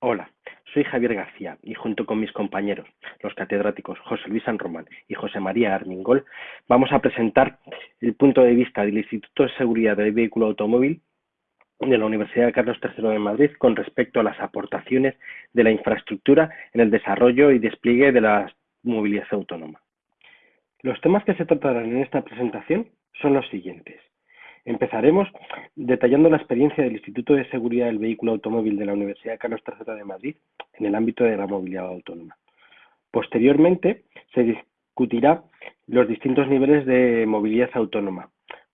Hola, soy Javier García y junto con mis compañeros, los catedráticos José Luis San Román y José María Armingol, vamos a presentar el punto de vista del Instituto de Seguridad del Vehículo Automóvil de la Universidad Carlos III de Madrid con respecto a las aportaciones de la infraestructura en el desarrollo y despliegue de la movilidad autónoma. Los temas que se tratarán en esta presentación son los siguientes. Empezaremos detallando la experiencia del Instituto de Seguridad del Vehículo Automóvil de la Universidad Carlos III de Madrid en el ámbito de la movilidad autónoma. Posteriormente, se discutirá los distintos niveles de movilidad autónoma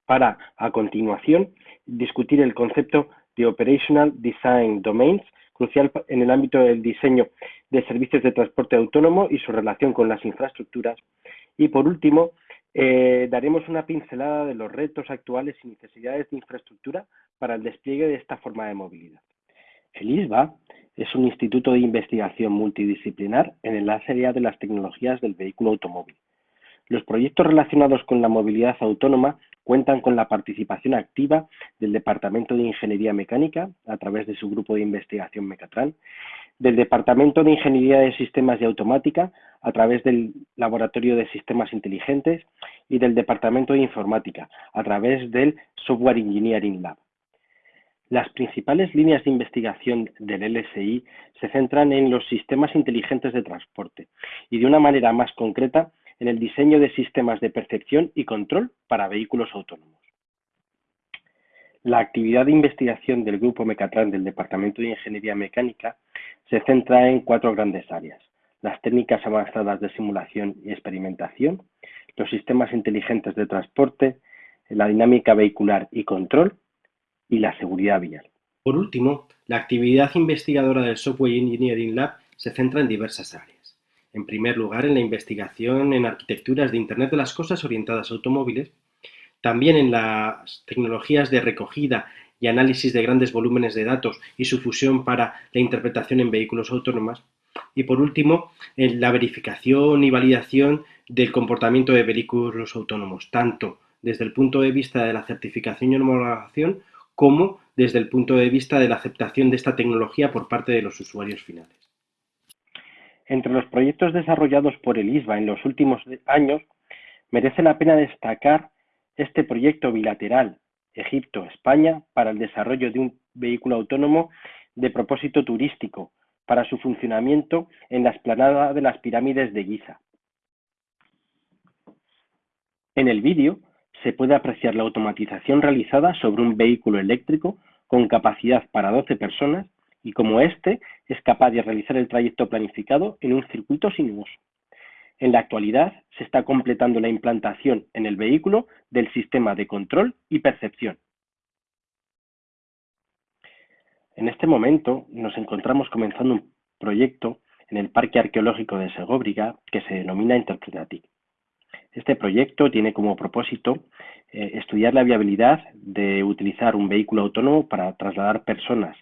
para, a continuación, discutir el concepto de Operational Design Domains, crucial en el ámbito del diseño de servicios de transporte autónomo y su relación con las infraestructuras. Y por último, eh, daremos una pincelada de los retos actuales y necesidades de infraestructura para el despliegue de esta forma de movilidad. El ISBA es un instituto de investigación multidisciplinar en el área de las tecnologías del vehículo automóvil. Los proyectos relacionados con la movilidad autónoma cuentan con la participación activa del Departamento de Ingeniería Mecánica a través de su grupo de investigación Mecatran del Departamento de Ingeniería de Sistemas y Automática a través del Laboratorio de Sistemas Inteligentes y del Departamento de Informática a través del Software Engineering Lab. Las principales líneas de investigación del LSI se centran en los sistemas inteligentes de transporte y de una manera más concreta en el diseño de sistemas de percepción y control para vehículos autónomos. La actividad de investigación del Grupo Mecatran del Departamento de Ingeniería Mecánica se centra en cuatro grandes áreas: las técnicas avanzadas de simulación y experimentación, los sistemas inteligentes de transporte, la dinámica vehicular y control y la seguridad vial. Por último, la actividad investigadora del Software Engineering Lab se centra en diversas áreas. En primer lugar, en la investigación en arquitecturas de Internet de las Cosas orientadas a automóviles, también en las tecnologías de recogida y análisis de grandes volúmenes de datos y su fusión para la interpretación en vehículos autónomos. Y por último, en la verificación y validación del comportamiento de vehículos autónomos, tanto desde el punto de vista de la certificación y homologación como desde el punto de vista de la aceptación de esta tecnología por parte de los usuarios finales. Entre los proyectos desarrollados por el ISBA en los últimos años, merece la pena destacar este proyecto bilateral Egipto-España para el desarrollo de un vehículo autónomo de propósito turístico para su funcionamiento en la explanada de las pirámides de Giza. En el vídeo se puede apreciar la automatización realizada sobre un vehículo eléctrico con capacidad para 12 personas y como este es capaz de realizar el trayecto planificado en un circuito sinuoso. En la actualidad se está completando la implantación en el vehículo del sistema de control y percepción. En este momento nos encontramos comenzando un proyecto en el Parque Arqueológico de Segóbriga que se denomina Interpretatic. Este proyecto tiene como propósito eh, estudiar la viabilidad de utilizar un vehículo autónomo para trasladar personas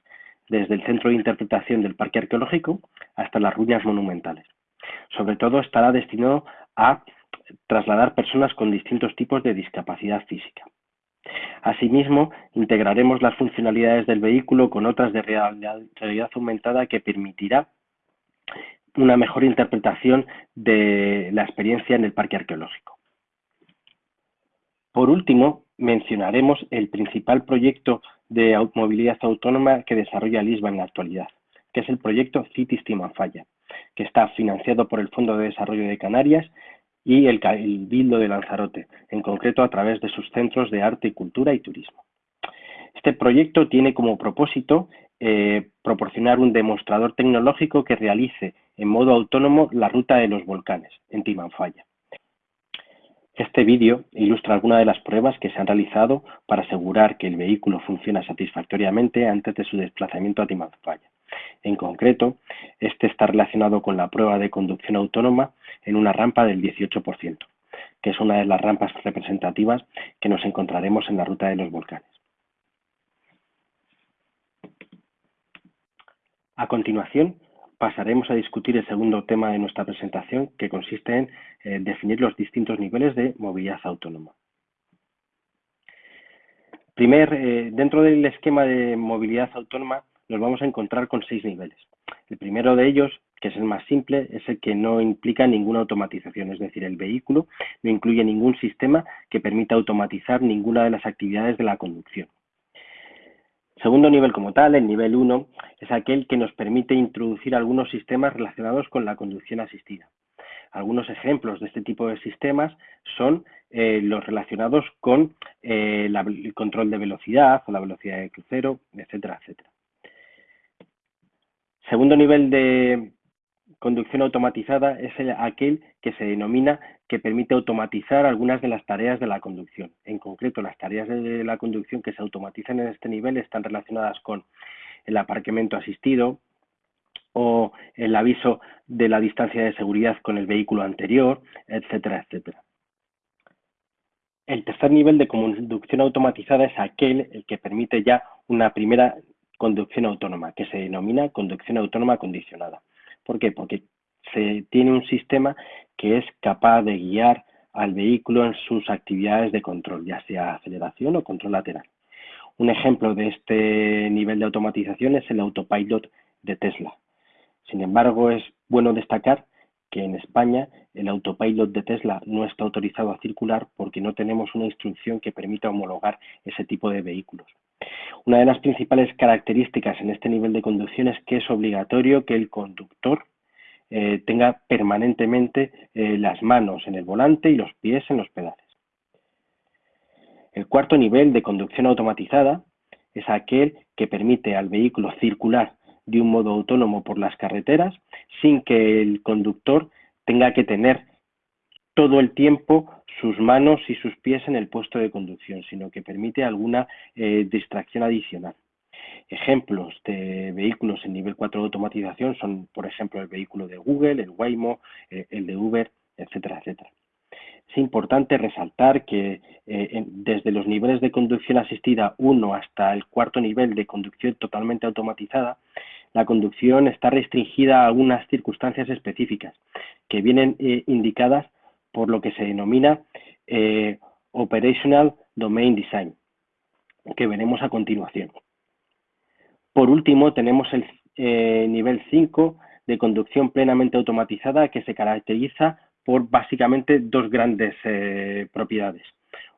desde el centro de interpretación del Parque Arqueológico hasta las ruinas monumentales. Sobre todo estará destinado a trasladar personas con distintos tipos de discapacidad física. Asimismo, integraremos las funcionalidades del vehículo con otras de realidad aumentada que permitirá una mejor interpretación de la experiencia en el parque arqueológico. Por último, mencionaremos el principal proyecto de movilidad autónoma que desarrolla Lisba en la actualidad, que es el proyecto Cities Falla que está financiado por el Fondo de Desarrollo de Canarias y el Cabildo de Lanzarote, en concreto a través de sus centros de arte, cultura y turismo. Este proyecto tiene como propósito eh, proporcionar un demostrador tecnológico que realice en modo autónomo la ruta de los volcanes en Timanfaya. Este vídeo ilustra algunas de las pruebas que se han realizado para asegurar que el vehículo funciona satisfactoriamente antes de su desplazamiento a Timanfaya. En concreto, este está relacionado con la prueba de conducción autónoma en una rampa del 18%, que es una de las rampas representativas que nos encontraremos en la ruta de los volcanes. A continuación, pasaremos a discutir el segundo tema de nuestra presentación, que consiste en eh, definir los distintos niveles de movilidad autónoma. Primer, eh, dentro del esquema de movilidad autónoma, nos vamos a encontrar con seis niveles. El primero de ellos, que es el más simple, es el que no implica ninguna automatización, es decir, el vehículo no incluye ningún sistema que permita automatizar ninguna de las actividades de la conducción. Segundo nivel como tal, el nivel 1, es aquel que nos permite introducir algunos sistemas relacionados con la conducción asistida. Algunos ejemplos de este tipo de sistemas son eh, los relacionados con eh, el control de velocidad o la velocidad de crucero, etcétera, etcétera. Segundo nivel de conducción automatizada es aquel que se denomina que permite automatizar algunas de las tareas de la conducción. En concreto, las tareas de la conducción que se automatizan en este nivel están relacionadas con el aparcamiento asistido o el aviso de la distancia de seguridad con el vehículo anterior, etcétera, etcétera. El tercer nivel de conducción automatizada es aquel el que permite ya una primera conducción autónoma, que se denomina conducción autónoma condicionada. ¿Por qué? Porque se tiene un sistema que es capaz de guiar al vehículo en sus actividades de control, ya sea aceleración o control lateral. Un ejemplo de este nivel de automatización es el autopilot de Tesla. Sin embargo, es bueno destacar que en España el autopilot de Tesla no está autorizado a circular porque no tenemos una instrucción que permita homologar ese tipo de vehículos. Una de las principales características en este nivel de conducción es que es obligatorio que el conductor eh, tenga permanentemente eh, las manos en el volante y los pies en los pedales. El cuarto nivel de conducción automatizada es aquel que permite al vehículo circular de un modo autónomo por las carreteras sin que el conductor tenga que tener todo el tiempo sus manos y sus pies en el puesto de conducción, sino que permite alguna eh, distracción adicional. Ejemplos de vehículos en nivel 4 de automatización son, por ejemplo, el vehículo de Google, el Waymo, eh, el de Uber, etcétera, etcétera. Es importante resaltar que eh, desde los niveles de conducción asistida 1 hasta el cuarto nivel de conducción totalmente automatizada, la conducción está restringida a algunas circunstancias específicas que vienen eh, indicadas por lo que se denomina eh, Operational Domain Design, que veremos a continuación. Por último, tenemos el eh, nivel 5 de conducción plenamente automatizada que se caracteriza por básicamente dos grandes propiedades.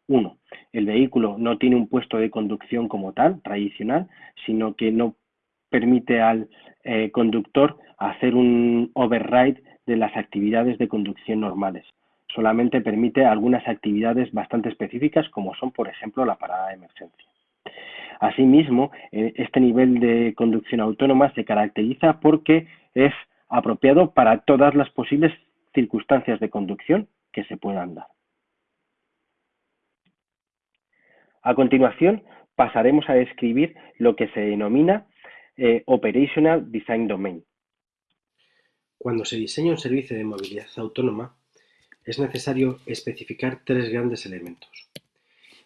Uno, el vehículo no tiene un puesto de conducción como tal, tradicional, sino que no permite al eh, conductor hacer un override de las actividades de conducción normales. Solamente permite algunas actividades bastante específicas como son, por ejemplo, la parada de emergencia. Asimismo, eh, este nivel de conducción autónoma se caracteriza porque es apropiado para todas las posibles circunstancias de conducción que se puedan dar. A continuación, pasaremos a describir lo que se denomina eh, Operational Design Domain. Cuando se diseña un servicio de movilidad autónoma, es necesario especificar tres grandes elementos.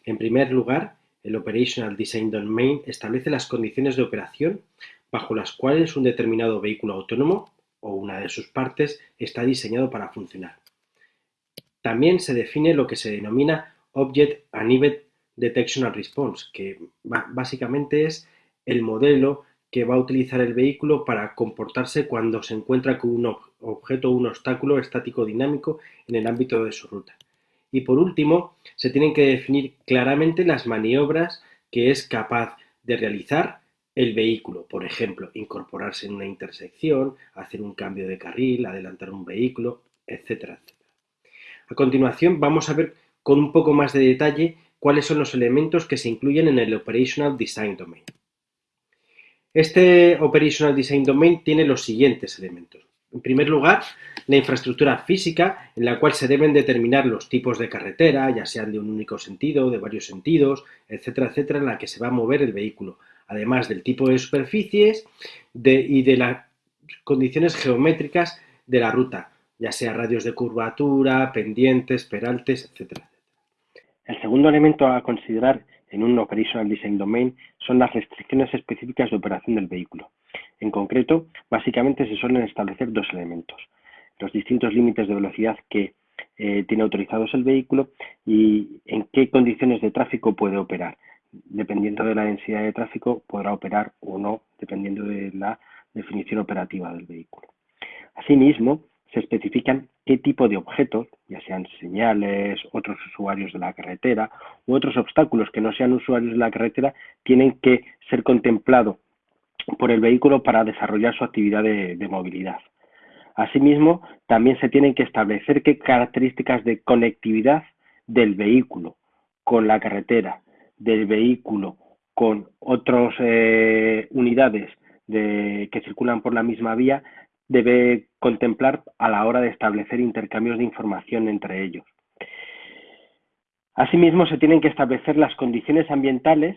En primer lugar, el Operational Design Domain establece las condiciones de operación bajo las cuales un determinado vehículo autónomo o una de sus partes está diseñado para funcionar. También se define lo que se denomina Object and Event Detection and Response, que básicamente es el modelo que va a utilizar el vehículo para comportarse cuando se encuentra con un objeto o un obstáculo estático dinámico en el ámbito de su ruta. Y por último, se tienen que definir claramente las maniobras que es capaz de realizar el vehículo, por ejemplo, incorporarse en una intersección, hacer un cambio de carril, adelantar un vehículo, etcétera, etcétera. A continuación vamos a ver con un poco más de detalle cuáles son los elementos que se incluyen en el Operational Design Domain. Este Operational Design Domain tiene los siguientes elementos. En primer lugar, la infraestructura física en la cual se deben determinar los tipos de carretera, ya sean de un único sentido, de varios sentidos, etcétera, etcétera, en la que se va a mover el vehículo, además del tipo de superficies y de las condiciones geométricas de la ruta, ya sea radios de curvatura, pendientes, peraltes, etcétera. El segundo elemento a considerar en un Operational Design Domain son las restricciones específicas de operación del vehículo. En concreto, básicamente se suelen establecer dos elementos. Los distintos límites de velocidad que eh, tiene autorizados el vehículo y en qué condiciones de tráfico puede operar. dependiendo de la densidad de tráfico, podrá operar o no, dependiendo de la definición operativa del vehículo. Asimismo, se especifican qué tipo de objetos, ya sean señales, otros usuarios de la carretera u otros obstáculos que no sean usuarios de la carretera, tienen que ser contemplados por el vehículo para desarrollar su actividad de, movilidad. Asimismo, también se tienen que establecer qué características de conectividad del vehículo con la carretera, del vehículo con otras eh, unidades de, que circulan por la misma vía debe contemplar a la hora de establecer intercambios de información entre ellos. Asimismo, se tienen que establecer las condiciones ambientales,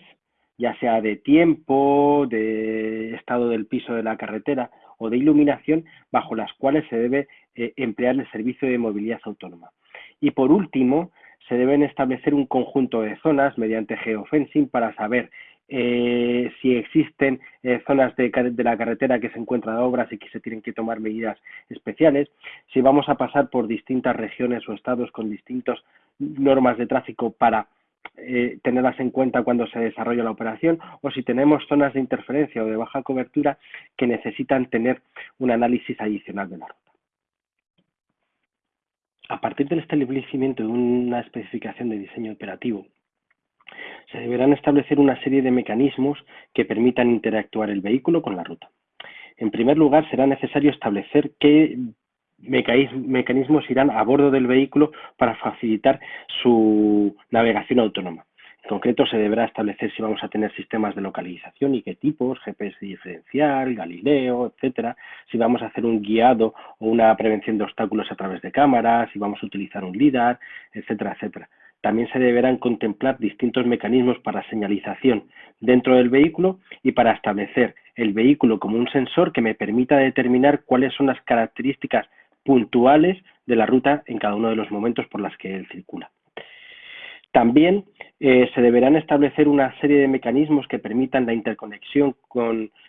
ya sea de tiempo, de estado del piso de la carretera o de iluminación, bajo las cuales se debe eh, emplear el servicio de movilidad autónoma. Y por último, se deben establecer un conjunto de zonas mediante geofencing para saber eh, si existen eh, zonas de, la carretera que se encuentran obras y que se tienen que tomar medidas especiales, si vamos a pasar por distintas regiones o estados con distintas normas de tráfico para eh, tenerlas en cuenta cuando se desarrolla la operación o si tenemos zonas de interferencia o de baja cobertura que necesitan tener un análisis adicional de la ruta. A partir del establecimiento de una especificación de diseño operativo, se deberán establecer una serie de mecanismos que permitan interactuar el vehículo con la ruta. En primer lugar, será necesario establecer qué mecanismos irán a bordo del vehículo para facilitar su navegación autónoma. En concreto, se deberá establecer si vamos a tener sistemas de localización y qué tipos, GPS diferencial, Galileo, etcétera, si vamos a hacer un guiado o una prevención de obstáculos a través de cámaras, si vamos a utilizar un LIDAR, etcétera, etcétera. También se deberán contemplar distintos mecanismos para señalización dentro del vehículo y para establecer el vehículo como un sensor que me permita determinar cuáles son las características puntuales de la ruta en cada uno de los momentos por las que él circula. También eh, se deberán establecer una serie de mecanismos que permitan la interconexión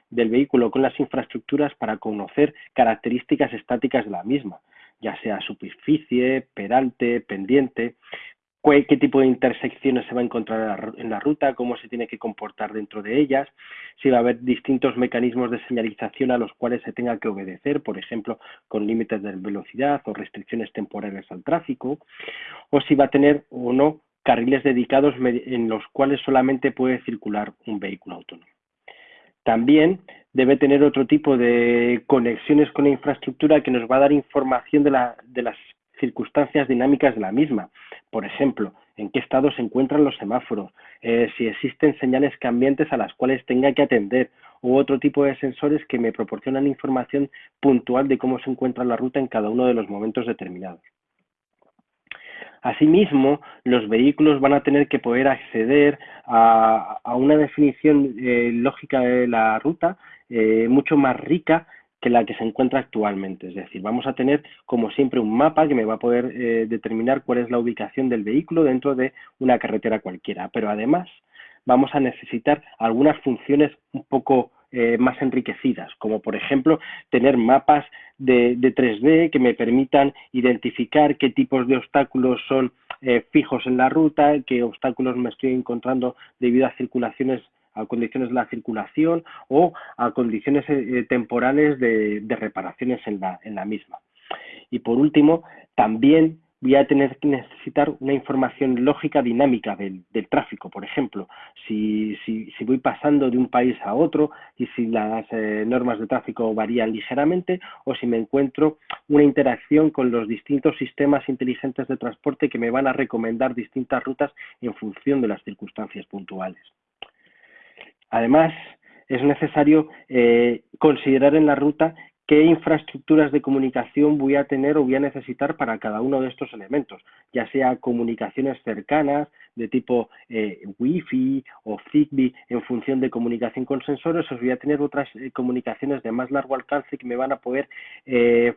del vehículo con las infraestructuras para conocer características estáticas de la misma, ya sea superficie, peralte, pendiente, qué tipo de intersecciones se va a encontrar en la ruta, cómo se tiene que comportar dentro de ellas, si va a haber distintos mecanismos de señalización a los cuales se tenga que obedecer, por ejemplo, con límites de velocidad o restricciones temporales al tráfico, o si va a tener o no carriles dedicados en los cuales solamente puede circular un vehículo autónomo. También debe tener otro tipo de conexiones con la infraestructura que nos va a dar información de, las circunstancias dinámicas de la misma. Por ejemplo, en qué estado se encuentran los semáforos, eh, si existen señales cambiantes a las cuales tenga que atender u otro tipo de sensores que me proporcionan información puntual de cómo se encuentra la ruta en cada uno de los momentos determinados. Asimismo, los vehículos van a tener que poder acceder a, una definición eh, lógica de la ruta eh, mucho más rica que la que se encuentra actualmente. Es decir, vamos a tener como siempre un mapa que me va a poder eh, determinar cuál es la ubicación del vehículo dentro de una carretera cualquiera. Pero además vamos a necesitar algunas funciones un poco eh, más enriquecidas, como por ejemplo tener mapas de, 3D que me permitan identificar qué tipos de obstáculos son eh, fijos en la ruta, qué obstáculos me estoy encontrando debido a circulaciones a condiciones de la circulación o a condiciones eh, eh, temporales de, reparaciones en la, misma. Y por último, también voy a tener que necesitar una información lógica dinámica del, tráfico, por ejemplo, si, si, voy pasando de un país a otro y si las eh, normas de tráfico varían ligeramente o si me encuentro una interacción con los distintos sistemas inteligentes de transporte que me van a recomendar distintas rutas en función de las circunstancias puntuales. Además, es necesario eh, considerar en la ruta qué infraestructuras de comunicación voy a tener o voy a necesitar para cada uno de estos elementos, ya sea comunicaciones cercanas de tipo eh, Wi-Fi o Zigbee en función de comunicación con sensores, o voy a tener otras eh, comunicaciones de más largo alcance que me van a poder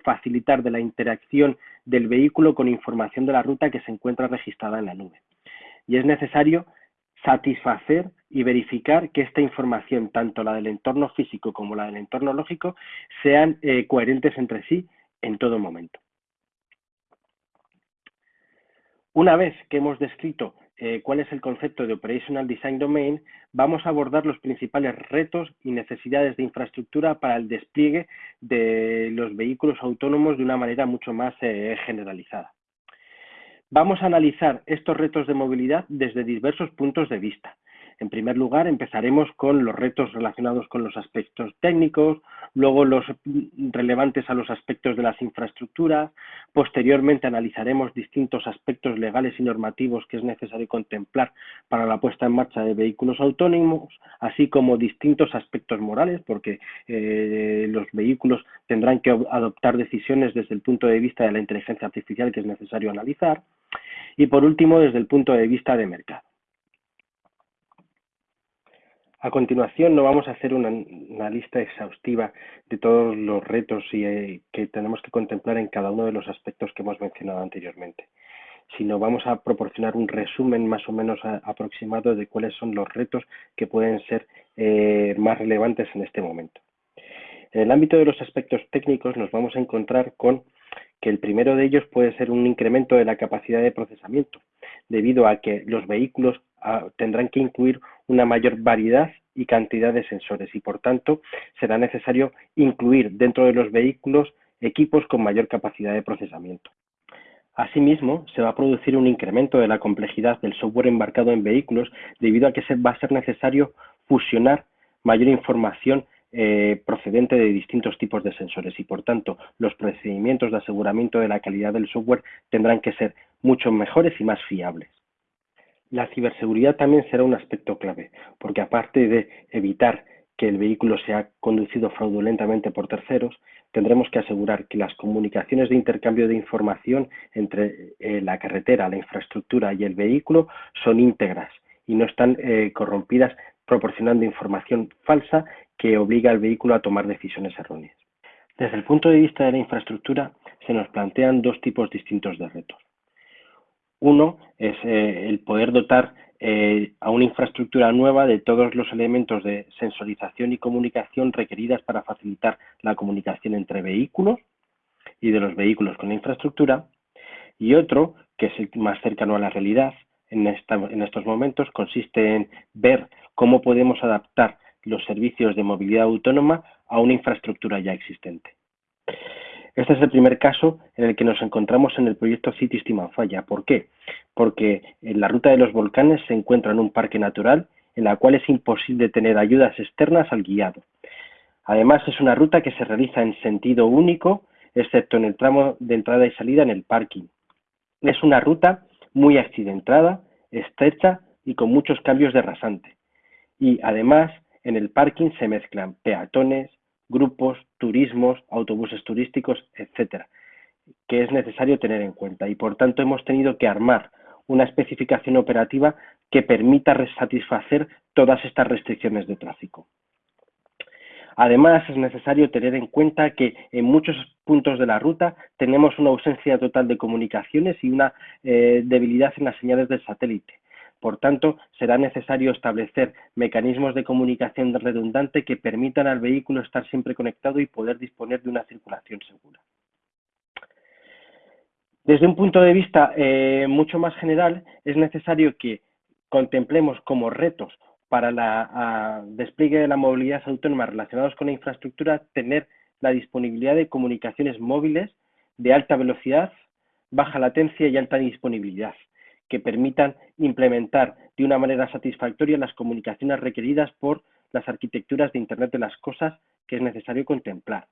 facilitar de la interacción del vehículo con información de la ruta que se encuentra registrada en la nube. Y es necesario satisfacer y verificar que esta información, tanto la del entorno físico como la del entorno lógico, sean eh, coherentes entre sí en todo momento. Una vez que hemos descrito eh, cuál es el concepto de Operational Design Domain, vamos a abordar los principales retos y necesidades de infraestructura para el despliegue de los vehículos autónomos de una manera mucho más eh, generalizada. Vamos a analizar estos retos de movilidad desde diversos puntos de vista, en primer lugar, empezaremos con los retos relacionados con los aspectos técnicos, luego los relevantes a los aspectos de las infraestructuras, posteriormente analizaremos distintos aspectos legales y normativos que es necesario contemplar para la puesta en marcha de vehículos autónomos, así como distintos aspectos morales, porque eh, los vehículos tendrán que adoptar decisiones desde el punto de vista de la inteligencia artificial que es necesario analizar, y por último, desde el punto de vista de mercado. A continuación no vamos a hacer una, lista exhaustiva de todos los retos eh, que tenemos que contemplar en cada uno de los aspectos que hemos mencionado anteriormente, sino vamos a proporcionar un resumen más o menos aproximado de cuáles son los retos que pueden ser eh, más relevantes en este momento. En el ámbito de los aspectos técnicos nos vamos a encontrar con que el primero de ellos puede ser un incremento de la capacidad de procesamiento, debido a que los vehículos tendrán que incluir una mayor variedad y cantidad de sensores y, por tanto, será necesario incluir dentro de los vehículos equipos con mayor capacidad de procesamiento. Asimismo, se va a producir un incremento de la complejidad del software embarcado en vehículos debido a que se va a ser necesario fusionar mayor información eh, procedente de distintos tipos de sensores y, por tanto, los procedimientos de aseguramiento de la calidad del software tendrán que ser mucho mejores y más fiables. La ciberseguridad también será un aspecto clave, porque aparte de evitar que el vehículo sea conducido fraudulentamente por terceros, tendremos que asegurar que las comunicaciones de intercambio de información entre eh, la carretera, la infraestructura y el vehículo son íntegras y no están eh, corrompidas proporcionando información falsa que obliga al vehículo a tomar decisiones erróneas. Desde el punto de vista de la infraestructura, se nos plantean dos tipos distintos de retos. Uno es eh, el poder dotar eh, a una infraestructura nueva de todos los elementos de sensorización y comunicación requeridas para facilitar la comunicación entre vehículos y de los vehículos con la infraestructura. Y otro, que es más cercano a la realidad en estos momentos, consiste en ver cómo podemos adaptar los servicios de movilidad autónoma a una infraestructura ya existente. Este es el primer caso en el que nos encontramos en el proyecto Cities Timanfaya. ¿Por qué? Porque en la ruta de los volcanes se encuentra en un parque natural en la cual es imposible tener ayudas externas al guiado. Además, es una ruta que se realiza en sentido único, excepto en el tramo de entrada y salida en el parking. Es una ruta muy accidentada, estrecha y con muchos cambios de rasante. Y además, en el parking se mezclan peatones, grupos, turismos, autobuses turísticos, etcétera, que es necesario tener en cuenta. Y por tanto hemos tenido que armar una especificación operativa que permita satisfacer todas estas restricciones de tráfico. Además, es necesario tener en cuenta que en muchos puntos de la ruta tenemos una ausencia total de comunicaciones y una eh, debilidad en las señales del satélite. Por tanto, será necesario establecer mecanismos de comunicación redundante que permitan al vehículo estar siempre conectado y poder disponer de una circulación segura. Desde un punto de vista eh, mucho más general, es necesario que contemplemos como retos para el despliegue de la movilidad autónoma relacionados con la infraestructura tener la disponibilidad de comunicaciones móviles de alta velocidad, baja latencia y alta disponibilidad que permitan implementar de una manera satisfactoria las comunicaciones requeridas por las arquitecturas de Internet de las Cosas que es necesario contemplar.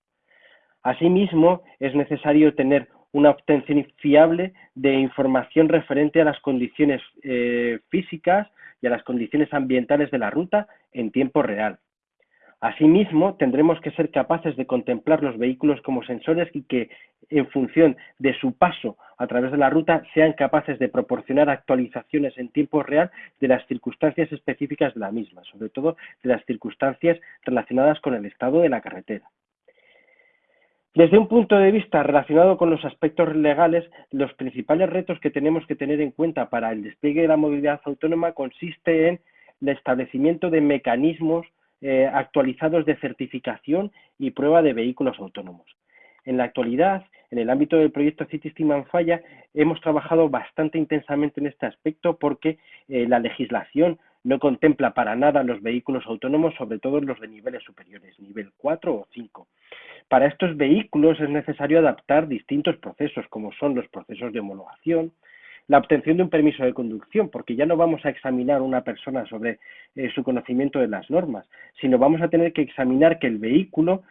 Asimismo, es necesario tener una obtención fiable de información referente a las condiciones eh, físicas y a las condiciones ambientales de la ruta en tiempo real. Asimismo, tendremos que ser capaces de contemplar los vehículos como sensores y que, en función de su paso a través de la ruta, sean capaces de proporcionar actualizaciones en tiempo real de las circunstancias específicas de la misma, sobre todo de las circunstancias relacionadas con el estado de la carretera. Desde un punto de vista relacionado con los aspectos legales, los principales retos que tenemos que tener en cuenta para el despliegue de la movilidad autónoma consiste en el establecimiento de mecanismos eh, actualizados de certificación y prueba de vehículos autónomos. En la actualidad, en el ámbito del proyecto Cities Falla, hemos trabajado bastante intensamente en este aspecto porque eh, la legislación no contempla para nada los vehículos autónomos, sobre todo los de niveles superiores, nivel 4 o 5. Para estos vehículos es necesario adaptar distintos procesos, como son los procesos de homologación, la obtención de un permiso de conducción, porque ya no vamos a examinar a una persona sobre eh, su conocimiento de las normas, sino vamos a tener que examinar que el vehículo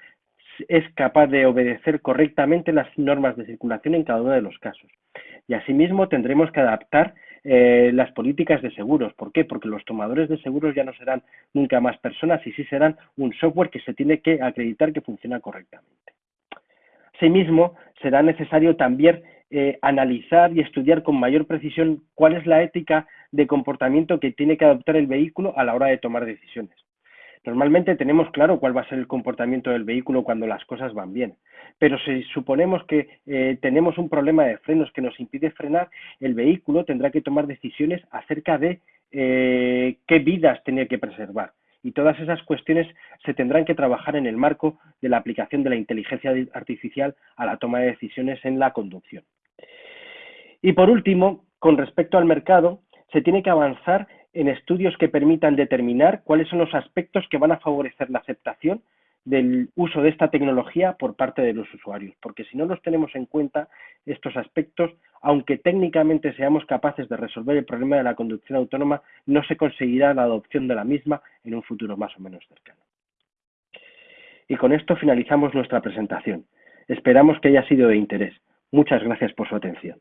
es capaz de obedecer correctamente las normas de circulación en cada uno de los casos. Y asimismo tendremos que adaptar eh, las políticas de seguros. ¿Por qué? Porque los tomadores de seguros ya no serán nunca más personas y sí serán un software que se tiene que acreditar que funciona correctamente. Asimismo, será necesario también eh, analizar y estudiar con mayor precisión cuál es la ética de comportamiento que tiene que adoptar el vehículo a la hora de tomar decisiones. Normalmente tenemos claro cuál va a ser el comportamiento del vehículo cuando las cosas van bien, pero si suponemos que eh, tenemos un problema de frenos que nos impide frenar, el vehículo tendrá que tomar decisiones acerca de eh, qué vidas tiene que preservar. Y todas esas cuestiones se tendrán que trabajar en el marco de la aplicación de la inteligencia artificial a la toma de decisiones en la conducción. Y por último, con respecto al mercado, se tiene que avanzar en estudios que permitan determinar cuáles son los aspectos que van a favorecer la aceptación del uso de esta tecnología por parte de los usuarios, porque si no los tenemos en cuenta, estos aspectos, aunque técnicamente seamos capaces de resolver el problema de la conducción autónoma, no se conseguirá la adopción de la misma en un futuro más o menos cercano. Y con esto finalizamos nuestra presentación. Esperamos que haya sido de interés. Muchas gracias por su atención.